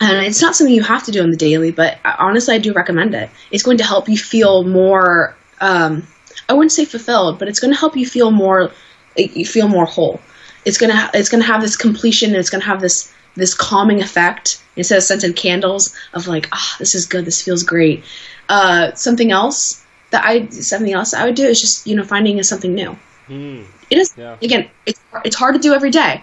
Speaker 2: And it's not something you have to do on the daily, but honestly, I do recommend it. It's going to help you feel more. Um, I wouldn't say fulfilled, but it's going to help you feel more. You feel more whole. It's gonna it's gonna have this completion. And it's gonna have this this calming effect instead of scented candles of like ah this is good this feels great. Uh, something else that I something else I would do is just you know finding something new.
Speaker 1: Mm.
Speaker 2: It is
Speaker 1: Yeah.
Speaker 2: again it's it's hard to do every day,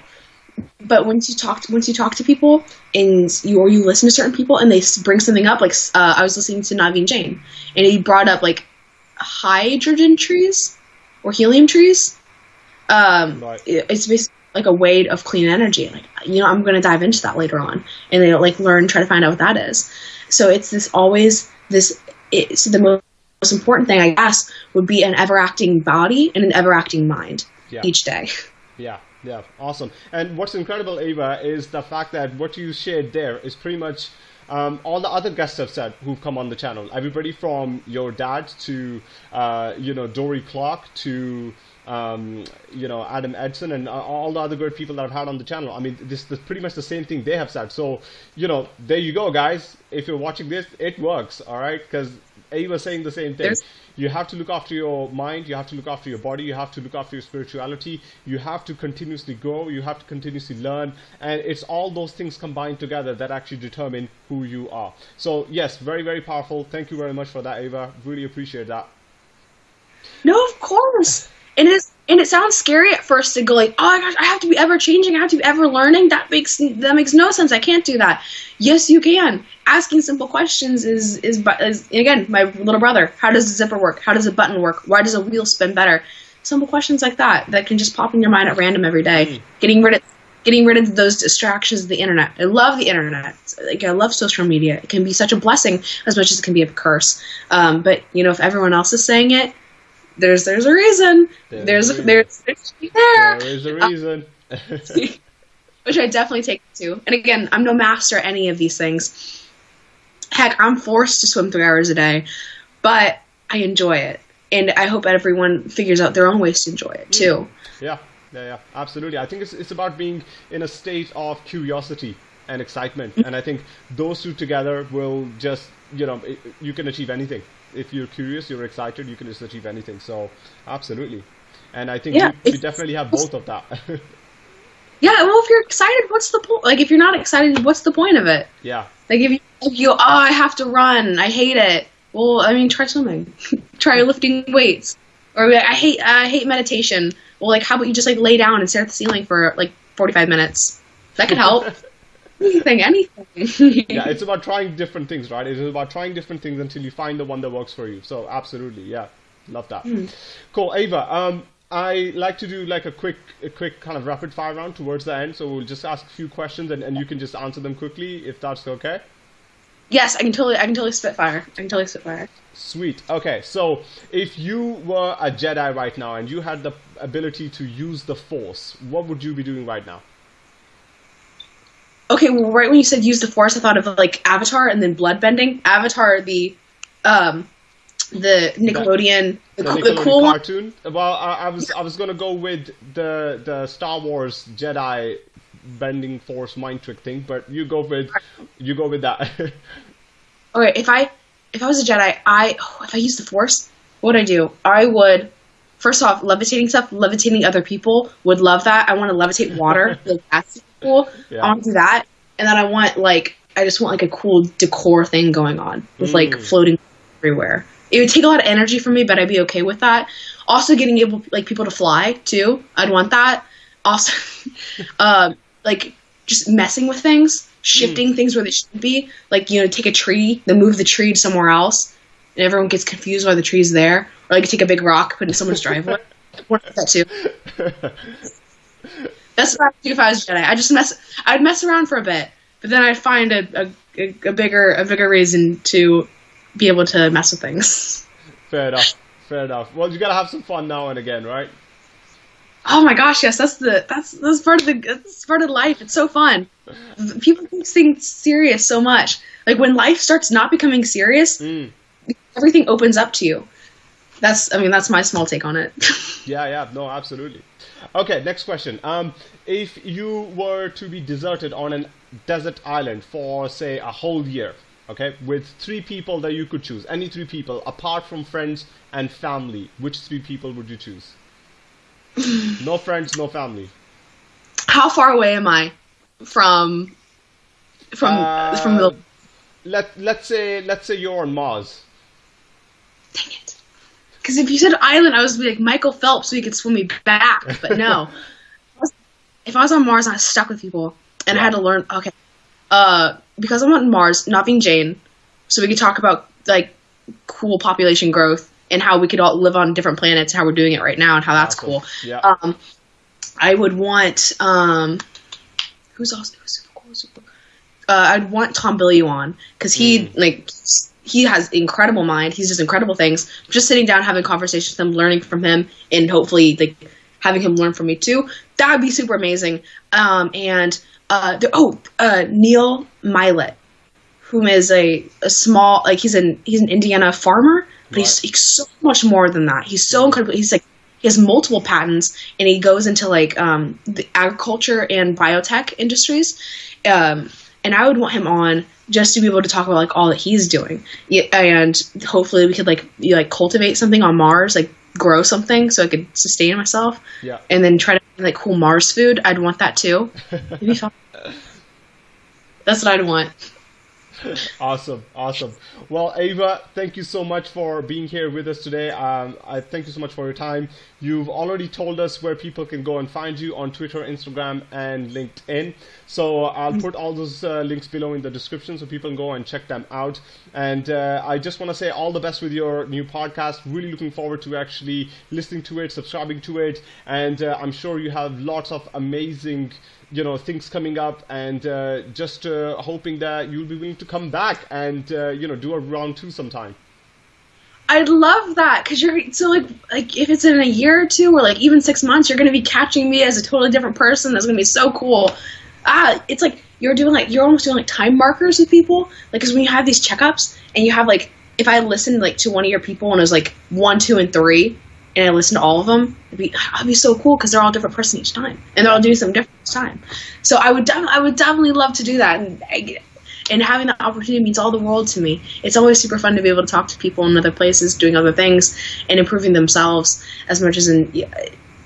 Speaker 2: but once you talk to, once you talk to people and you or you listen to certain people and they bring something up like uh, I was listening to Naveen Jain and he brought up like hydrogen trees or helium trees. Um,
Speaker 1: Right.
Speaker 2: it- it's basically like a way of clean energy. Like you know I'm going to dive into that later on and they like learn try to find out what that is. So it's this always this it's the most most important thing I guess would be an ever acting body and an ever acting mind
Speaker 1: Yeah.
Speaker 2: each day.
Speaker 1: Yeah, yeah, awesome. And what's incredible, Ava, is the fact that what you shared there is pretty much um, all the other guests have said who've come on the channel. Everybody from your dad to, uh, you know, Dorie Clark to, um, you know, Adam Edson and all the other great people that I've had on the channel. I mean, this is pretty much the same thing they have said. So, you know, there you go, guys. If you're watching this, it works, all right? Because Ava's saying the same thing.
Speaker 2: There's-
Speaker 1: You have to look after your mind, you have to look after your body, you have to look after your spirituality, you have to continuously grow, you have to continuously learn, and it's all those things combined together that actually determine who you are. So, yes, very, very powerful. Thank you very much for that, Ava. Really appreciate that.
Speaker 2: No, of course. And it is, and it sounds scary at first to go like, oh my gosh, I have to be ever changing, I have to be ever learning. That makes that makes no sense. I can't do that. Yes, you can. Asking simple questions is is, is again my little brother. How does a zipper work? How does a button work? Why does a wheel spin better? Simple questions like that that can just pop in your mind at random every day. Getting rid of getting rid of those distractions of the internet. I love the internet. Like I love social media. It can be such a blessing as much as it can be a curse. Um, but you know, if everyone else is saying it, there's there's a reason.
Speaker 1: There's
Speaker 2: There's
Speaker 1: a
Speaker 2: there's, there's there,
Speaker 1: There is a uh, reason.
Speaker 2: which I definitely take to. And again, I'm no master at any of these things. heck, I'm forced to swim three hours a day, but I enjoy it, and I hope everyone figures out their own ways to enjoy it mm. too.
Speaker 1: Yeah, yeah, yeah, absolutely. I think it's it's about being in a state of curiosity and excitement, mm. and I think those two together will just you know you can achieve anything. If you're curious, you're excited, you can just achieve anything. So absolutely, and I think
Speaker 2: Yeah,
Speaker 1: we, we definitely have both of that.
Speaker 2: Yeah, well, if you're excited, what's the point? Like, if you're not excited, what's the point of it?
Speaker 1: yeah,
Speaker 2: Like, if you, if you, oh, I have to run, I hate it. Well, I mean, try swimming, try lifting weights, or I hate, I hate meditation. Well, like, how about you just like lay down and stare at the ceiling for like 45 minutes? That could help. anything, anything.
Speaker 1: yeah. It's about trying different things, right? It is about trying different things until you find the one that works for you. So absolutely, yeah, love that. Cool, Ava. Um, I like to do like a quick, a quick kind of rapid fire round towards the end. So we'll just ask a few questions and, and you can just answer them quickly if that's okay.
Speaker 2: yes, I can totally, I can totally spitfire. I can totally spitfire.
Speaker 1: Sweet. Okay, so if you were a Jedi right now and you had the ability to use the Force, what would you be doing right now?
Speaker 2: Okay, well, right when you said use the force, I thought of like Avatar and then bloodbending. Avatar, the, um, the Nickelodeon, the,
Speaker 1: The
Speaker 2: cool, the
Speaker 1: Nickelodeon
Speaker 2: cool one.
Speaker 1: cartoon. Well, I, I was I was gonna go with the the Star Wars Jedi bending Force mind trick thing, but you go with you go with that.
Speaker 2: Okay, if I if I was a Jedi, I oh, if I used the Force, what would I do? I would first off levitating stuff, levitating other people. Would love that. I want to levitate water. like, that's cool.
Speaker 1: Yeah.
Speaker 2: I want to do that, and then I want like I just want like a cool decor thing going on with like
Speaker 1: Mm.
Speaker 2: floating everywhere. It would take a lot of energy from me, but I'd be okay with that. Also, getting able like people to fly too. I'd want that. Also, um, like just messing with things, shifting things where they shouldn't be. Like you know, take a tree, then move the tree to somewhere else, and everyone gets confused why the tree's there. Or like take a big rock, put it in someone's driveway. That too. That's what I'd do if I was Jedi. I just mess. I'd mess around for a bit, but then I'd find a, a, a, a bigger a bigger reason to be able to mess with things.
Speaker 1: fair enough. Fair enough. Well, you gotta have some fun now and again, right?
Speaker 2: Oh my gosh, yes, that's the that's that's part of the that's part of life. It's so fun. People take things serious so much. Like when life starts not becoming serious,
Speaker 1: Mm.
Speaker 2: everything opens up to you. That's I mean that's my small take on it.
Speaker 1: Yeah, yeah, no, absolutely. Okay, next question. Um, if you were to be deserted on a desert island for, say, a whole year, okay, with three people that you could choose, any three people, apart from friends and family, which three people would you choose? no friends, no family.
Speaker 2: How far away am I from from
Speaker 1: Uh,
Speaker 2: from the
Speaker 1: Let Let's say Let's say you're on Mars.
Speaker 2: dang it? Because if you said island, I was be like Michael Phelps, so he could swim me back. But no, if I was on Mars, I was stuck with people, and I had to learn. Okay, uh, because I'm on Mars, Naveen Jain, so we could talk about like cool population growth and how we could all live on different planets, how we're doing it right now, and how that's
Speaker 1: Awesome.
Speaker 2: cool.
Speaker 1: Yeah.
Speaker 2: Um, I would want um, who's also who's super cool. Super, uh, I'd want Tom Bilyeu on because he like he has incredible mind. He's just incredible things. Just sitting down, having conversations with him, learning from him, and hopefully like having him learn from me too. That would be super amazing. Um, and uh, the, oh, uh, Neil Milet, whom is a, a small like he's an he's an Indiana farmer, but he's, he's so much more than that. He's so incredible. He's like he has multiple patents, and he goes into like um, the agriculture and biotech industries. Um, and I would want him on just to be able to talk about like all that he's doing, and hopefully we could like you like cultivate something on Mars, like grow something so I could sustain myself,
Speaker 1: Yeah.
Speaker 2: and then try to like cool Mars food. I'd want that too. It'd be fun. That's what I'd want.
Speaker 1: Awesome, awesome. Well, Ava, thank you so much for being here with us today. Um, I thank you so much for your time. You've already told us where people can go and find you on Twitter, Instagram, and LinkedIn. So I'll put all those uh, links below in the description so people can go and check them out. And uh, I just want to say all the best with your new podcast. Really looking forward to actually listening to it, subscribing to it, and uh, I'm sure you have lots of amazing you know things coming up and uh, just uh, hoping that you'll be willing to come back and uh, you know do a round two sometime
Speaker 2: I'd love that because you're so like like if it's in a year or two or like even six months, you're gonna be catching me as a totally different person. That's gonna be so cool. Ah, it's like you're doing like you're almost doing like time markers with people. Like, because when you have these checkups and you have like, if I listened like to one of your people and it was like one, two, and three, and I listen to all of them, it'd be it'd be so cool because they're all different person each time, and they're all doing something different each time. So I would I would definitely love to do that, and and having that opportunity means all the world to me. It's always super fun to be able to talk to people in other places, doing other things, and improving themselves as much as in you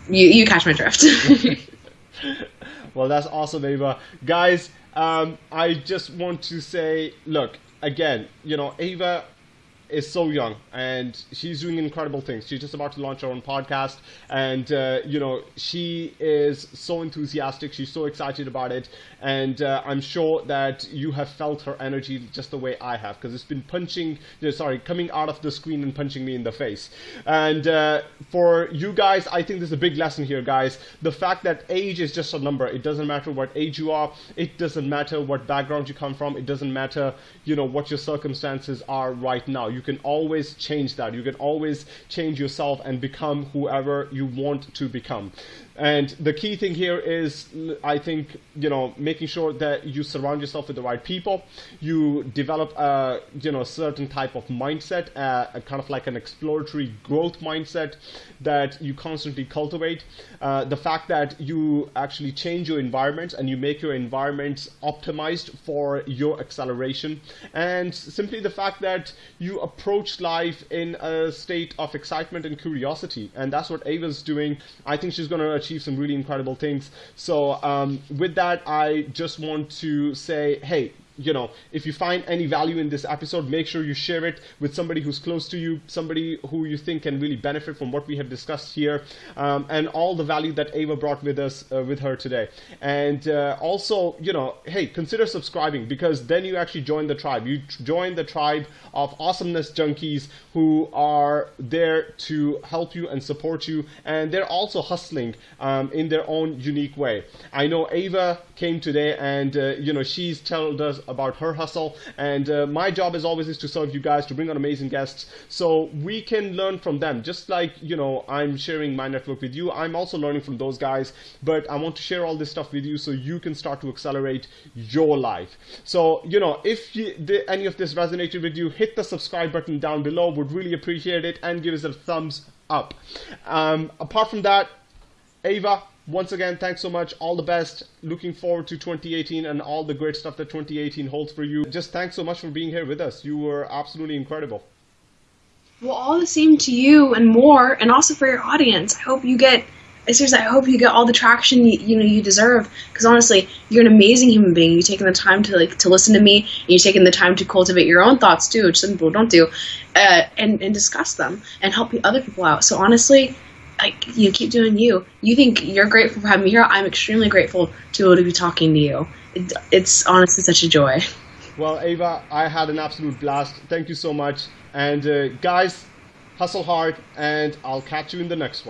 Speaker 2: you catch my drift.
Speaker 1: well, that's awesome, Ava. Guys, um, I just want to say, look, again, you know, Ava is so young and she's doing incredible things. She's just about to launch her own podcast, and uh, you know she is so enthusiastic. She's so excited about it, and uh, I'm sure that you have felt her energy just the way I have because it's been punching, sorry, coming out of the screen and punching me in the face. And uh, for you guys, I think there's a big lesson here, guys. The fact that age is just a number. It doesn't matter what age you are. It doesn't matter what background you come from. It doesn't matter, you know, what your circumstances are right now. You can always change that. You can always change yourself and become whoever you want to become. And the key thing here is, I think, you know, making sure that you surround yourself with the right people. You develop a, you know, certain type of mindset, a kind of like an exploratory growth mindset that you constantly cultivate. Uh, the fact that you actually change your environments and you make your environments optimized for your acceleration. And simply the fact that you approach life in a state of excitement and curiosity. And that's what Ava's doing. I think she's going to achieve some really incredible things. So um, with that, I just want to say, hey, you know, if you find any value in this episode, make sure you share it with somebody who's close to you, somebody who you think can really benefit from what we have discussed here, um, and all the value that Ava brought with us, uh, with her today. And uh, also, you know, hey, consider subscribing because then you actually join the tribe. You join the tribe of awesomeness junkies who are there to help you and support you, and they're also hustling um, in their own unique way. I know Ava came today, and uh, you know, she's told us about her hustle. And uh, my job is always is to serve you guys, to bring on amazing guests, so we can learn from them. Just like you know, I'm sharing my network with you. I'm also learning from those guys. But I want to share all this stuff with you so you can start to accelerate your life. So you know, if you, the, any of this resonated with you, hit the subscribe button down below. Would really appreciate it, and give us a thumbs up. Um, apart from that, Ava, once again, thanks so much. All the best. Looking forward to 2018 and all the great stuff that 2018 holds for you. Just thanks so much for being here with us. You were absolutely incredible.
Speaker 2: Well, all the same to you and more, and also for your audience. I hope you get. Seriously, I hope you get all the traction you, you know you deserve. Because honestly, you're an amazing human being. You've taken the time to like to listen to me, and you've taken the time to cultivate your own thoughts too, which some people don't do, uh, and and discuss them and help other people out. So honestly, like you keep doing you. You think you're grateful for having me here. I'm extremely grateful to be able to be talking to you. It, it's honestly such a joy.
Speaker 1: Well, Ava, I had an absolute blast. Thank you so much. And uh, guys, hustle hard, and I'll catch you in the next one.